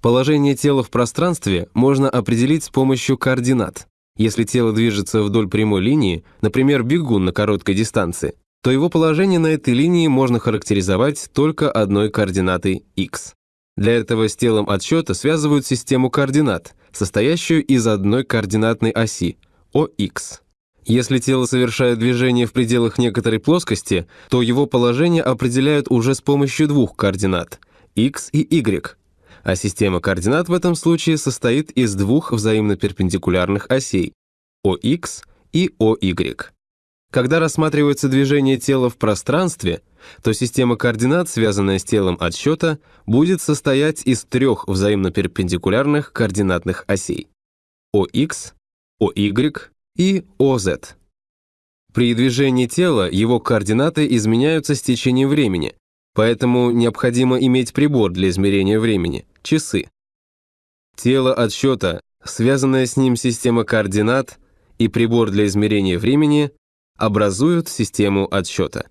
Положение тела в пространстве можно определить с помощью координат. Если тело движется вдоль прямой линии, например, бегун на короткой дистанции, то его положение на этой линии можно характеризовать только одной координатой x. Для этого с телом отсчета связывают систему координат, состоящую из одной координатной оси – OX. Если тело совершает движение в пределах некоторой плоскости, то его положение определяют уже с помощью двух координат – x и y, а система координат в этом случае состоит из двух взаимно перпендикулярных осей ОХ и ОY. Когда рассматривается движение тела в пространстве, то система координат, связанная с телом отсчета, будет состоять из трех взаимно перпендикулярных координатных осей ОХ, ОY и ОЗ. При движении тела его координаты изменяются с течением времени, поэтому необходимо иметь прибор для измерения времени – часы. Тело отсчета, связанная с ним система координат и прибор для измерения времени образуют систему отсчета.